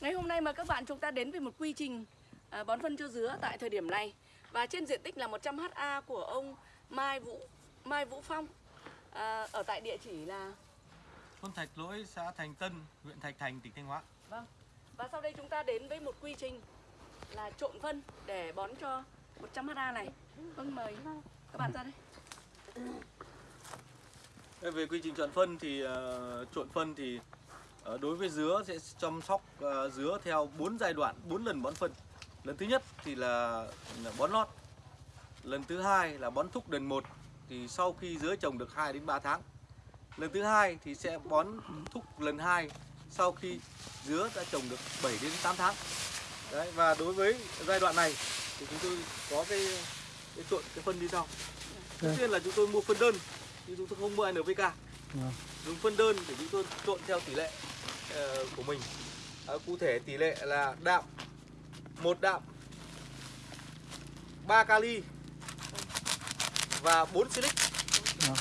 Ngày hôm nay mà các bạn chúng ta đến với một quy trình à, bón phân cho dứa tại thời điểm này và trên diện tích là 100 ha của ông Mai Vũ Mai Vũ Phong à, ở tại địa chỉ là thôn Thạch Lỗi, xã Thành Tân, huyện Thạch Thành, tỉnh Thanh Hóa. vâng. Và sau đây chúng ta đến với một quy trình là trộn phân để bón cho 100 ha này. Vâng mời các bạn ra đây. Về quy trình chọn phân thì uh, trộn phân thì đối với dứa sẽ chăm sóc uh, dứa theo 4 giai đoạn, 4 lần bón phân. Lần thứ nhất thì là, bón lót. Lần thứ hai là bón thúc đần 1 thì sau khi dứa trồng được 2 đến 3 tháng. Lần thứ hai thì sẽ bón thúc lần 2 sau khi dứa đã trồng được 7 đến 8 tháng. Đấy và đối với giai đoạn này thì chúng tôi có cái, cái trộn cái phân như sau. Đầu tiên là chúng tôi mua phân đơn nhưng chúng tôi không mua NPK. Vâng. Dùng phân đơn để chúng tôi trộn theo tỷ lệ ờ, của mình. Ờ, cụ thể tỷ lệ là đạm một đạm 3 kali và 4 silic. Vâng.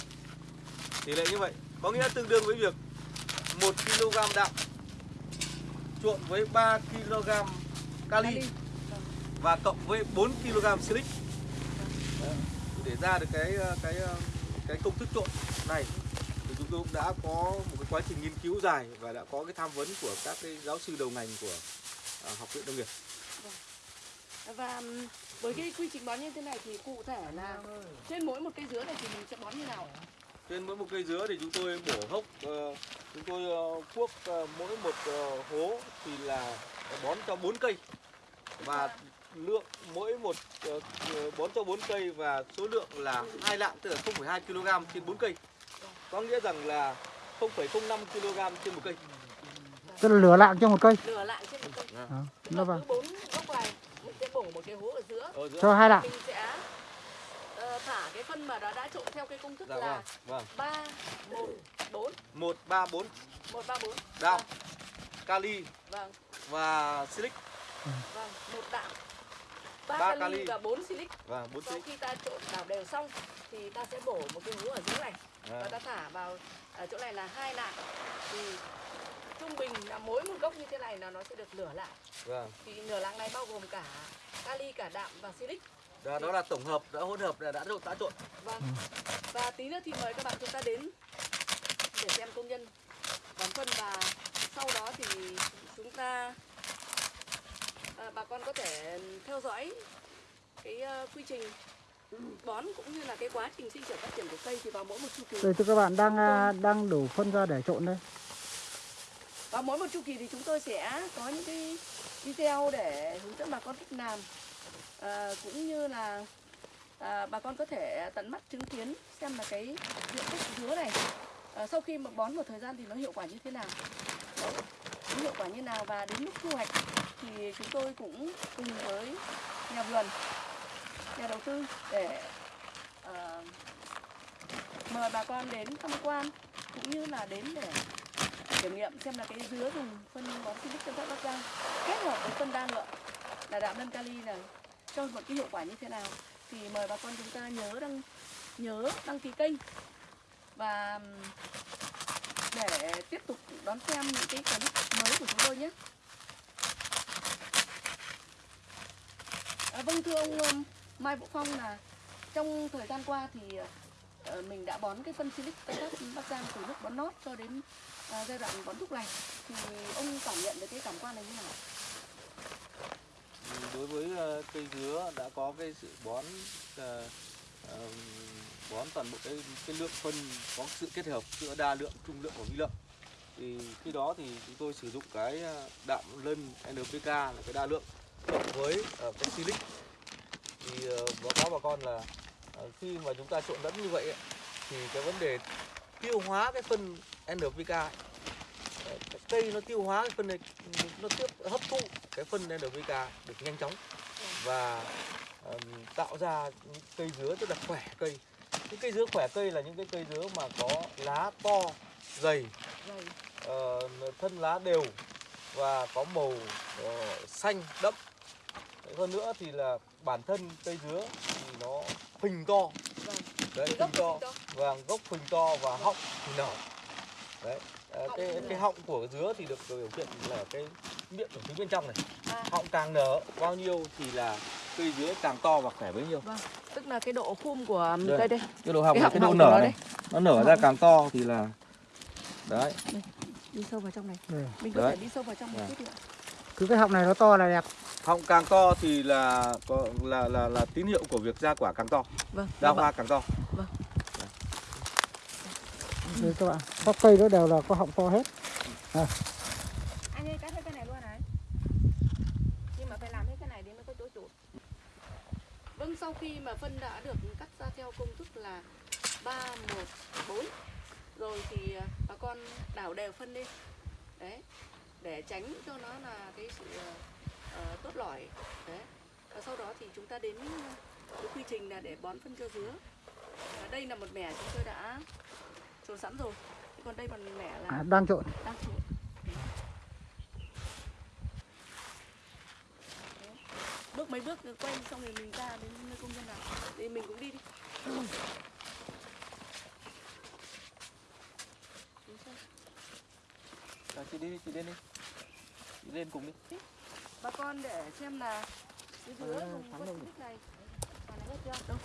Tỷ lệ như vậy có nghĩa tương đương với việc 1 kg đạm trộn với 3 kg kali Kali. và cộng với 4 kg silic Đấy, để ra được cái cái cái công thức trộn này cũng đã có một cái quá trình nghiên cứu dài và đã có cái tham vấn của các cái giáo sư đầu ngành của à, học viện nông nghiệp. Và ừm, với cái quy trình bón như thế này thì cụ thể là trên mỗi một cây dứa này thì mình sẽ bón như nào? trên mỗi một cây dứa thì chúng tôi bổ hốc ờ, chúng tôi uh, cuốc ờ, mỗi một ờ, hố thì là bón cho 4 cây. Và lượng mỗi một ờ, ờ, bón cho 4 cây và số lượng là hai lạng tức là 0,2 kg trên 4 cây có nghĩa rằng là 0,05 kg trên một cây Tức là lửa lạng cho một cây. Lửa lại trên một cây. À, nó vào. bốn gốc này mình sẽ bổ một cái hố ở giữa. ở giữa Cho hai lạng. Mình sẽ ờ, thả cái phân mà đã đã trộn theo cái công thức dạ là vâng vâng 3 1 4 một ba bốn 1 3 4. đạm kali Vâng, và silic vâng, một đạm. 3 Ba kali, kali. và 4 silic. và bốn Sau silic khi ta trộn đảo đều xong thì ta sẽ bổ một cái hố ở dưới này và ta thả vào ở chỗ này là hai lạng. Thì trung bình là mỗi một gốc như thế này là nó sẽ được lửa lại vâng. Thì nửa lạng này bao gồm cả kali cả đạm và silic. Đó, đó là tổng hợp đã hỗn hợp đã đã trộn đã trộn. Vâng. Và tí nữa thì mời các bạn chúng ta đến để xem công nhân bón phân và sau đó thì chúng ta à, bà con có thể theo dõi cái ờ, quy trình bón cũng như là cái quá trình sinh trưởng phát triển của cây thì vào mỗi một chu kỳ. Đây thưa các bạn đang à, đang đổ phân ra để trộn đây. vào mỗi một chu kỳ thì chúng tôi sẽ có những cái video để hướng dẫn bà con cách làm. À, cũng như là à, bà con có thể tận mắt chứng kiến xem là cái diện tích dứa này à, sau khi mà bón một thời gian thì nó hiệu quả như thế nào. Đó, nó hiệu quả như nào và đến lúc thu hoạch thì chúng tôi cũng cùng với nhà vườn nhà đầu tư để uh, mời bà con đến tham quan cũng như là đến để kiểm nghiệm xem là cái dứa dùng phân bón Silic Tân Phát Bắc Giang kết hợp với phân đa lượng là đạm lân kali này cho một cái hiệu quả như thế nào thì mời bà con chúng ta nhớ đăng nhớ đăng ký kênh và để tiếp tục đón xem những cái clip mới của chúng tôi nhé. À, vâng thưa ông Mai Vũ Phong là trong thời gian qua thì ờ, mình đã bón cái phân Silic tây bắc Bắc Giang từ lúc bón nót cho đến ờ, giai đoạn bón thúc này thì ông cảm nhận được cái cảm quan này như nào? Đối với ờ, cây dứa đã có cái sự bón bón toàn bộ cái cái lượng phân có sự kết hợp giữa đa lượng, trung lượng và vi lượng. Thì khi đó thì chúng tôi sử dụng cái đạm lân NPK là cái đa lượng, cộng với cái silic thì ờ, báo cáo bà con là ờ, khi mà chúng ta trộn lẫn như vậy ấy, thì cái vấn đề tiêu hóa cái phân NPK ấy, ờ, cây nó tiêu hóa cái phân này nó tiếp hấp thụ cái phân NPK được nhanh chóng và ừm, tạo ra những cây dứa rất là khỏe cây. Những cây dứa khỏe cây là những cái cây dứa mà có lá to dày ờ, thân lá đều và có màu ờ, xanh đậm hơn nữa thì là bản thân cây dứa thì nó phình to vâng. đấy phình gốc to phình to. vâng gốc phình to và họng thì nở đấy Họng cái cái họng của dứa thì được biểu hiện là cái miệng ở phía bên trong này À, họng càng nở bao nhiêu thì là cây dứa càng to và khỏe bấy nhiêu vâng. Tức là cái độ khum của Đây. cây đây. cái độ họng Cái họng cái độ nở nó này nó nở Họng. ra càng to thì là đấy Đi sâu vào trong này. Mình có Đấy. thể đi sâu vào trong một Dạ. chút nữa. cứ cái họng này nó to là đẹp họng càng to thì là có là là là tín hiệu của việc ra quả càng to Vâng. ra vâng hoa càng to đây các bạn các cây nó đều là có họng to hết Anh ơi cắt hết cái này luôn này. Nhưng mà phải làm hết cái này để mới có chỗ trụ. Vâng, sau khi mà phân đã được cắt ra theo công thức là 3 1 4 rồi thì à, bà con đảo đều phân lên. Đấy. Để tránh cho nó là cái sự ờ, tốt lỏi. Đấy. Và sau đó thì chúng ta đến cái quy trình là để bón phân cho dứa. Và đây là một mẻ chúng tôi đã trộn sẵn rồi. Thế Còn đây một mẻ là à, đang trộn đang trộn bước mấy bước quay xong rồi mình ra đến nơi công nhân nào thì mình cũng đi đi? Rồi, chị đi đi, chị lên đi chị lên cùng đi bà con để xem là cái dứa Ờ, dùng rồi. tích này. Mà nó hết chưa? Đâu?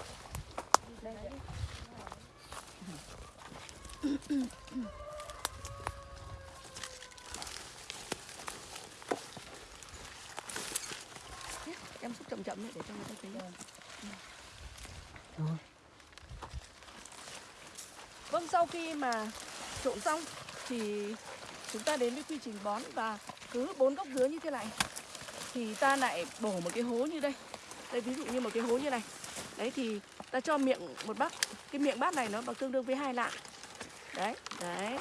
Đây em xúc chậm chậm để cho người ta thấy. Rồi. Vâng, sau khi mà trộn xong thì chúng ta đến với quy trình bón và cứ bốn gốc dứa như thế này thì ta lại đổ một cái hố như đây. Đây ví dụ như một cái hố như này. Đấy thì ta cho miệng một bát, cái miệng bát này nó bằng tương đương với hai lạng. Đấy, đấy.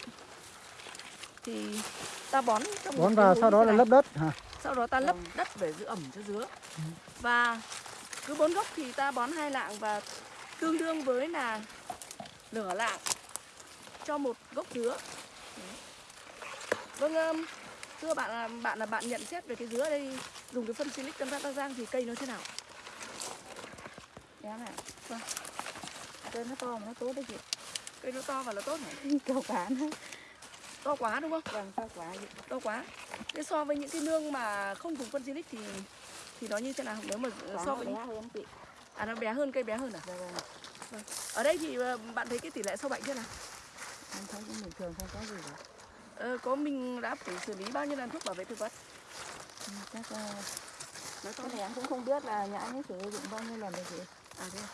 Thì ta bón trong bón vào sau đó là lấp đất hả Sau đó ta lấp đất để giữ ẩm cho dứa. Và cứ bốn gốc thì ta bón hai lạng và tương đương với là nửa lạng cho một gốc dứa. Vâng, um, thưa bạn là bạn là bạn nhận xét về cái dứa đây dùng cái phân silic Tân Phát Bắc Giang thì cây nó thế nào? Em ạ. Vâng. Cây nó to mà nó tốt đấy chị. Cây nó to và nó tốt hả? Cao cả nó. To quá đúng không? Vâng, cao quả chị. To quá. Thế so với những cái nương mà không dùng phân silic thì thì nó như thế nào? Nếu mà Quả so với bé hơn chị. à nó bé hơn cây bé hơn à? Dạ vâng. Ở đây thì ờ, bạn thấy cái tỷ lệ sâu bệnh thế nào? Em thấy cũng bình thường không có gì cả. Ờ, có mình đã phải xử lý bao nhiêu lần thuốc bảo vệ thực vật? Chắc uh, Nói to cái này em cũng không biết là nhà anh ấy sử dụng bao nhiêu lần rồi chị. À thế à?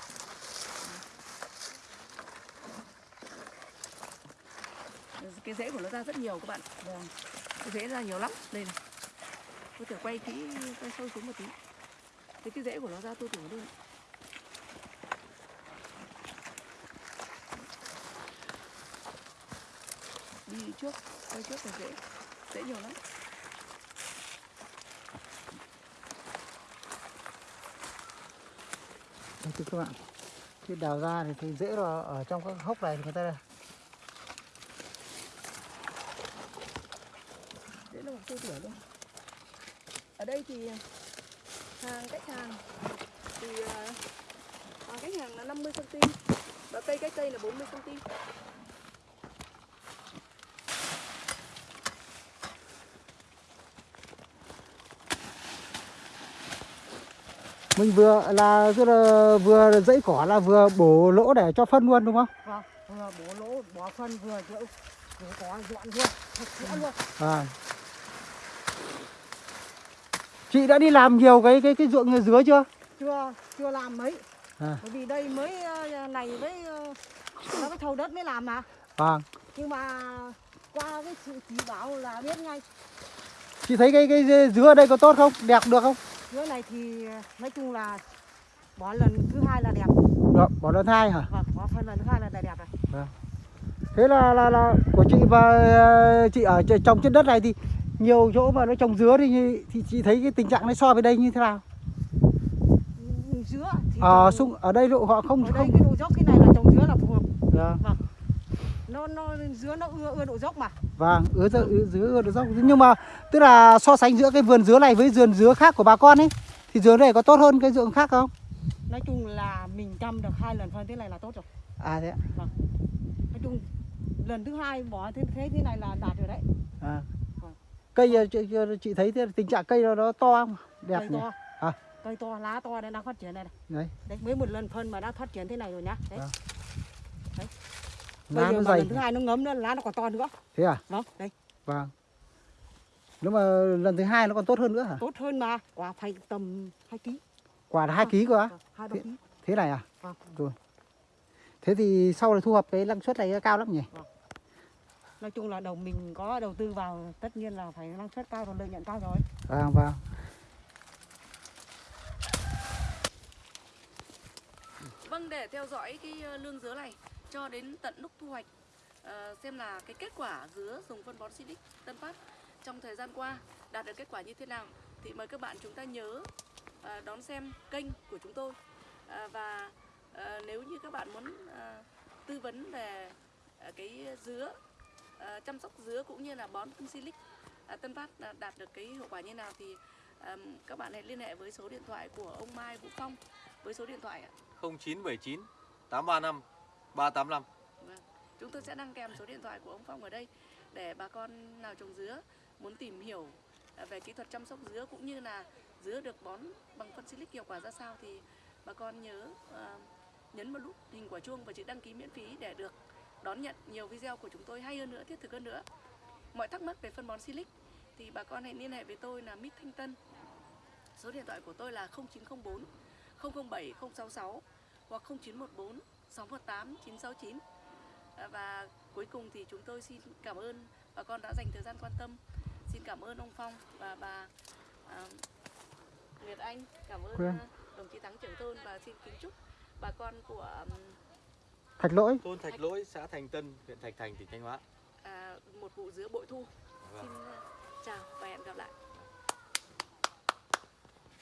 Cái rễ của nó ra rất nhiều các bạn. Vâng. Cái rễ ra nhiều lắm. Đây này. Tôi thử quay kỹ, quay sâu xuống một tí. Cái cái rễ của nó ra tôi tưởng luôn. Đi trước, quay trước là rễ Rễ nhiều lắm thưa các bạn. Khi đào ra thì thấy dễ là ở trong các hốc này thì người ta dễ là một tôi tỉa luôn. Ở đây thì hàng cách hàng thì à, hàng cách hàng là 50 cm và cây cách cây là 40 cm. Mình vừa là tức là vừa dãy cỏ là vừa bổ lỗ để cho phân luôn đúng không Vâng. Vừa bổ lỗ, bỏ phân vừa. Vừa có dọn luôn. Thật sẽ luôn. à. chị đã đi làm nhiều cái cái cái ruộng dứa chưa Chưa, chưa làm mấy. À. Bởi vì đây mới ờ, này với ờ, nó cái thầu đất mới làm mà. vâng Nhưng mà qua cái sự chỉ bảo là biết ngay. chị thấy cái cái dứa ở đây có tốt không đẹp được không Dứa này thì ờ, nói chung là bỏ lần thứ hai là đẹp. được bỏ lần hai hả Vâng, bỏ phân lần thứ hai là đẹp rồi. thế là là là của chị và ờ, chị ở trồng trên đất này thì nhiều chỗ mà nó trồng dứa thì thì chị thấy cái tình trạng này so với đây như thế nào Ừ, Dứa thì ở trồng- sung ở đây độ họ không ở đây không cái độ dốc cái này là trồng dứa là phù hợp. Dạ. Nó nó dứa nó ưa ưa độ dốc mà. Vâng, ứa dứa, ứa dứa ưa được dốc. Nhưng mà tức là so sánh giữa cái vườn dứa này với vườn dứa khác của bà con ấy thì dứa này có tốt hơn cái ruộng khác không? Nói chung là mình chăm được hai lần phân thế này là tốt rồi. À thế ạ. Nói chung lần thứ hai bỏ thế thế thế này là đạt rồi đấy. À. cây ờ, chị, chị thấy thế tình trạng cây nó, nó to không đẹp cây nhỉ to À. cây to lá to nên đang phát triển này, này. đấy đấy mới một lần phân mà đã phát triển thế này rồi nhá đấy Vâng. Lá bây nó dày. lần thứ hai nó ngấm nữa lá nó còn to nữa. Thế à? Vâng đây. Vâng. Nếu mà lần thứ hai nó còn tốt hơn nữa hả? Tốt hơn mà quả phải tầm 2 kg quả là hai ký cơ á? hai ba kg thế này à? Vâng. Rồi. Thế thì sau này thu hoạch cái năng suất này cao lắm nhỉ? Nói chung là đầu mình có đầu tư vào tất nhiên là phải năng suất cao rồi lợi nhuận cao rồi. Vâng vâng. Vâng, để theo dõi cái ờ, lương dứa này cho đến tận lúc thu hoạch. Ờ, xem là cái kết quả dứa dùng phân bón Silic Tân Phát trong thời gian qua đạt được kết quả như thế nào thì mời các bạn chúng ta nhớ ờ, đón xem kênh của chúng tôi. Ờ, và ờ, nếu như các bạn muốn ờ, tư vấn về ờ, cái dứa ờ, chăm sóc dứa cũng như là bón phân Silic ờ, Tân Phát đạt được cái hiệu quả như nào thì ờm, các bạn hãy liên hệ với số điện thoại của ông Mai Vũ Phong với số điện thoại ạ. 0979 835 385 vâng. Chúng tôi sẽ đăng kèm số điện thoại của ông Phong ở đây để bà con nào trồng dứa muốn tìm hiểu à, về kỹ thuật chăm sóc dứa cũng như là dứa được bón bằng phân silic hiệu quả ra sao thì bà con nhớ uh, nhấn vào nút hình quả chuông và chữ đăng ký miễn phí để được đón nhận nhiều video của chúng tôi hay hơn nữa, thiết thực hơn nữa. Mọi thắc mắc về phân bón silic thì bà con hãy liên hệ với tôi là Mít Thanh Tân. Số điện thoại của tôi là 0904 007 066 hoặc 0914 618 969. À, Và cuối cùng thì chúng tôi xin cảm ơn bà con đã dành thời gian quan tâm. Xin cảm ơn ông Phong và bà à, Nguyệt Anh, cảm ơn Vâng. à, đồng chí Thắng trưởng thôn và xin kính chúc bà con của ừm, thạch lỗi thôn Thạch Lỗi, xã Thành Tân, huyện Thạch Thành, tỉnh Thanh Hóa. à, một vụ dứa bội thu. Vâng. Xin à, chào và hẹn gặp lại.